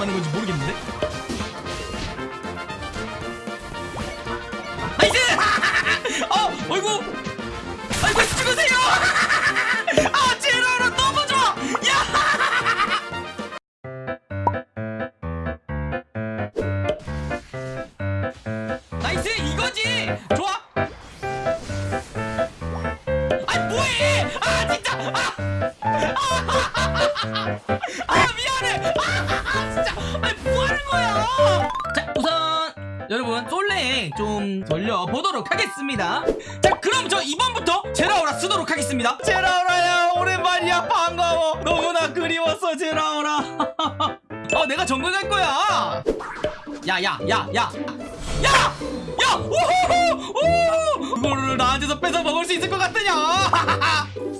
맞는 건지 모르겠는데 아, 아 미안해 아 진짜 아 뭐하는 거야 자 우선 여러분 솔레에 좀 돌려보도록 하겠습니다 자 그럼 저 이번부터 제라오라 쓰도록 하겠습니다 제라오라야 오랜만이야 반가워 너무나 그리웠어 제라오라 어 내가 정글 갈 거야 야야야야 야! 야! 오호호! 오! 그거를 나한테서 뺏어 먹을 수 있을 것 같으냐?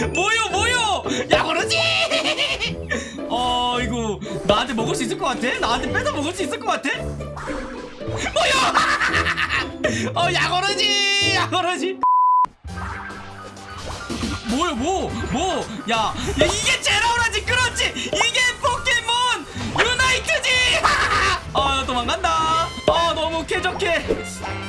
뭐요 뭐요? 야 그러지? 어 이거 나한테 먹을 수 있을 것 같아? 나한테 뺏어 먹을 수 있을 것 같아? 뭐요? 어 야거러지 야거러지 뭐요 뭐? 뭐? 야, 야 이게 제라오라지 그렇지 이게 포켓몬 유나이트지 아 도망간다 아 너무 쾌적해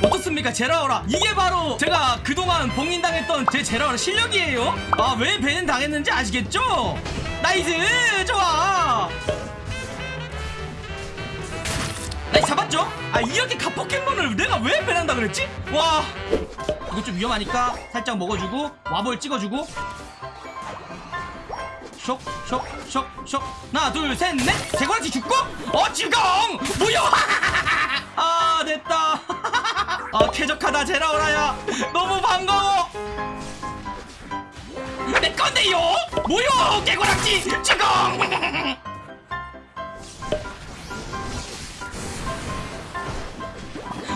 어떻습니까? 제라오라. 이게 바로 제가 그동안 봉인당했던 제 제라오라 실력이에요. 아왜 배는 당했는지 아시겠죠? nice! 좋아! nice 잡았죠? 아 이렇게 가 포켓몬을 내가 왜 ban한다 그랬지? 와. 이거 좀 위험하니까 살짝 먹어주고 와볼 찍어주고. 쇽 쇽 쇽 쇽. 하나 둘 셋넷. 대관지 죽고 어 지금! 뭐야 아 됐다 아 쾌적하다 제라오라야. 너무 반가워. 내 건데요? 뭐야 개고락지! 지금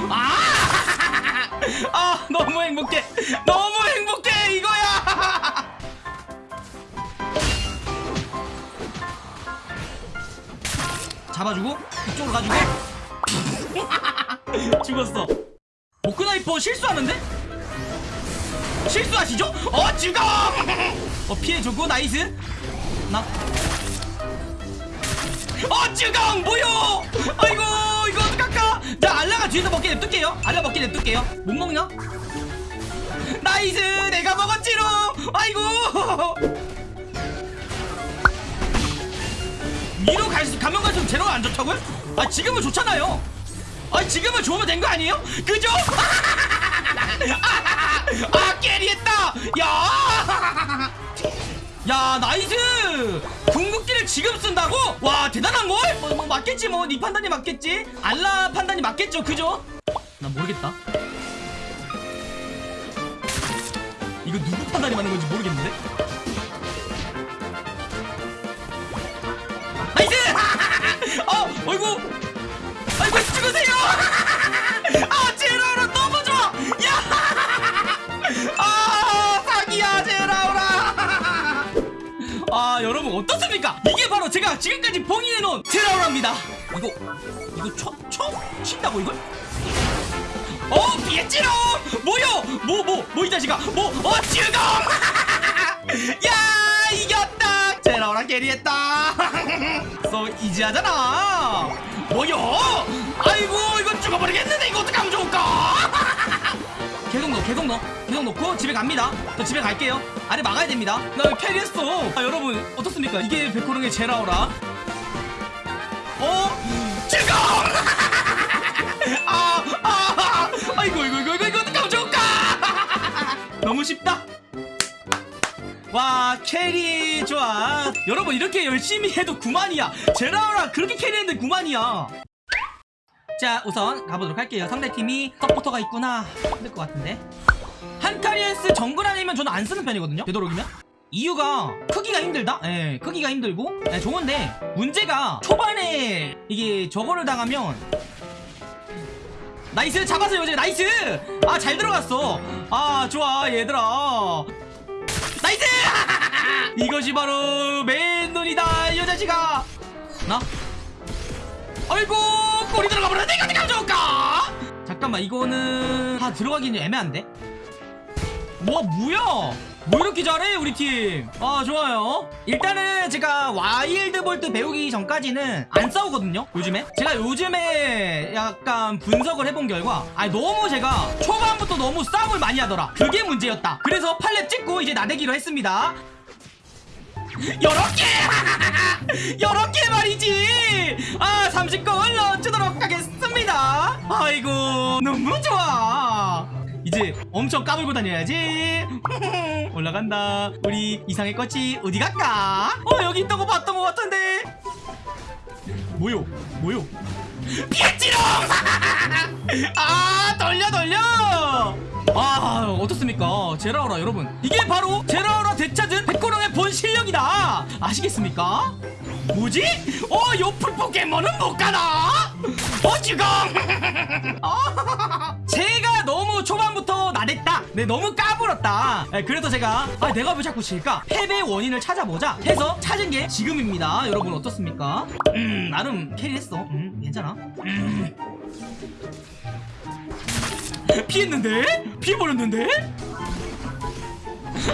아! 아 너무 행복해. 너무 행복해 이거야. 잡아주고 이쪽으로 가지고. 죽었어 모크나이퍼 실수하는데? 실수하시죠? 어 죽어 어 피해주고 nice 나 어, 쭈강 뭐요? 아이고, 이거 어떡할까? 자, 알라가 뒤에서 먹게 냅둘게요. 알라 먹게 냅둘게요. 못 먹나? nice, 내가 먹었지롱. 아이고. 위로 갈수 가면 갈수록 제로가 안 좋다고요? 아, 지금은 좋잖아요. 아, 지금은 좋으면 된 거 아니에요? 그죠? 아, carry했다. 야. 야 nice 궁극기를 지금 쓴다고? 와 대단한걸? 뭐, 뭐 맞겠지 뭐네 판단이 맞겠지 알라 판단이 맞겠죠 그죠? 난 모르겠다 이거 누구 판단이 맞는 건지 모르겠는데 nice! 어 어이구 죽으세요 아 제라오라 너무 좋아 야! 아 사기야 제라오라 아 여러분 어떻습니까? 이게 바로 제가 지금까지 봉인해놓은 제라오라입니다 이거 이거 쳐? 쳐? 친다고 이걸? 어 피했지롱 뭐요? 뭐 뭐 뭐 이 자식아 뭐어 지금 야 이겼다 테라오라 캐리했다 소 이지하잖아. 뭐요? 아이고 이거 죽어버리겠는데 이거 어떡하면 좋을까? 계속 넣어 계속 넣어. 계속 넣고 집에 갑니다. 저 집에 갈게요. 아래 막아야 됩니다. 나 캐리했어. 아 여러분 어떻습니까? 이게 백호릉의 제라오라 carry 좋아. 여러분 이렇게 열심히 해도 9만이야. 제라오라 그렇게 carry했는데 9만이야. 자 우선 가보도록 할게요. 상대팀이 서포터가 있구나. 힘들 것 같은데. 한카리아스 정글 아니면 저는 안 쓰는 편이거든요. 되도록이면. 이유가 크기가 힘들다? 예 크기가 힘들고. 예, 좋은데 문제가 초반에 이게 저거를 당하면 nice! 잡았어요 이제. nice! 아 잘 들어갔어. 아 좋아 얘들아 이것이 바로 맨 눈이다 이 여자식아 나? 아이고 골이 들어가 버렸네 이거 어떻게 좋을까? 잠깐만 이거는 다 들어가기는 애매한데? 뭐 뭐야? 뭐 이렇게 잘해 우리 팀아 좋아요. 일단은 제가 와일드 볼트 배우기 전까지는 안 싸우거든요 요즘에? 제가 요즘에 약간 분석을 해본 결과 아니 너무 제가 초반부터 너무 싸움을 많이 하더라. 그게 문제였다. 그래서 팔렙 찍고 이제 나대기로 했습니다 요렇게! 요렇게 말이지! 아 30건 넣어주도록 하겠습니다. 아이고 너무 좋아. 이제 엄청 까불고 다녀야지. 올라간다. 우리 이상의 꽃이 어디 갈까? 어 여기 있던 거 봤던 거 같은데. 뭐요? 뭐요? 피했지롱! 아 돌려 돌려! 아 어떻습니까? 제라오라 여러분. 이게 바로 제라오라 백호령의 본 실력이다. 아시겠습니까? 뭐지? 어 요 풀 포켓몬은 못 가나? 어 지금! 아, 제가 너무 초반부터 나댔다. 네 너무 까불었다. 네, 그래서 제가 아 내가 왜 자꾸 질까? 패배 원인을 찾아보자 해서 찾은 게 지금입니다. 여러분 어떻습니까? 음 나름 캐리했어. 음 괜찮아? 음. 피했는데? 피해버렸는데?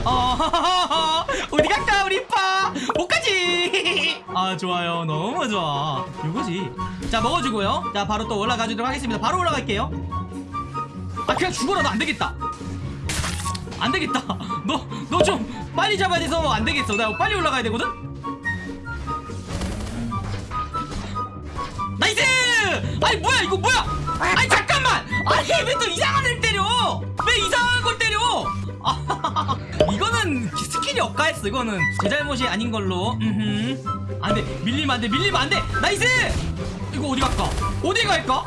어, 어디 갈까 우리 가지. 아 좋아요, 너무 좋아. 이거지. 자 먹어주고요. 자 바로 또 올라가 주도록 하겠습니다. 바로 올라갈게요. 아 그냥 죽어라 너 안 되겠다. 안 되겠다. 너 너 좀 빨리 잡아야 돼서 안 되겠어. 나 빨리 올라가야 되거든. nice! 아니 뭐야 이거 뭐야? 아니 잠깐만! 아니 왜 또 이상한 애를 때려? 왜 이상한 걸 때려? 아, 이 스킬이 억까했어 이거는 제 잘못이 아닌 걸로 음흠. 안돼 밀리면 안돼 밀리면 안돼 nice! 이거 어디 갈까? 어디 갈까?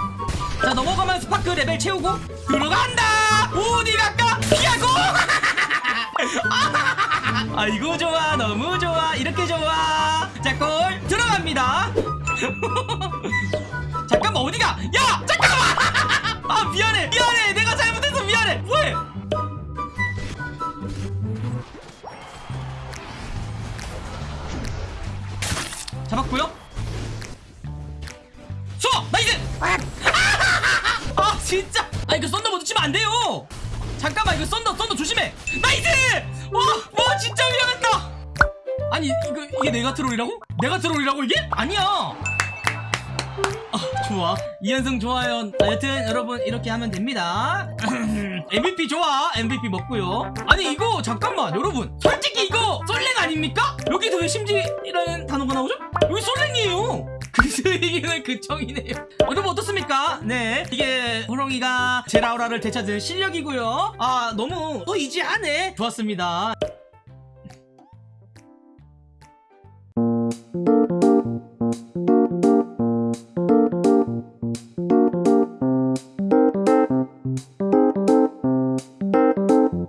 자 넘어가면 스파크 레벨 채우고 들어간다! 어디 갈까? 피하고! 아 이거 좋아 너무 좋아 이렇게 좋아 자 골 들어갑니다 잠깐만 어디가 야 잠깐만 아 미안해 미안해 잠깐만 이거 썬더 썬더 조심해! nice! 와 와 진짜 위험했다! 아니 이거 이게 내가 troll이라고? 내가 troll이라고 이게? 아니야! 아 좋아. 이현승 좋아요. 아, 여튼 여러분 이렇게 하면 됩니다. MVP 좋아. MVP 먹고요. 아니 이거 잠깐만 여러분. 솔직히 이거 솔랭 아닙니까? 여기서 왜 심지라는 단어가 나오죠? 여기 솔랭이에요 이기는 그청이네요. 여러분 어떻습니까? 네. 이게 호롱이가 제라우라를 되찾은 실력이고요. 아 너무 또 이지하네 좋았습니다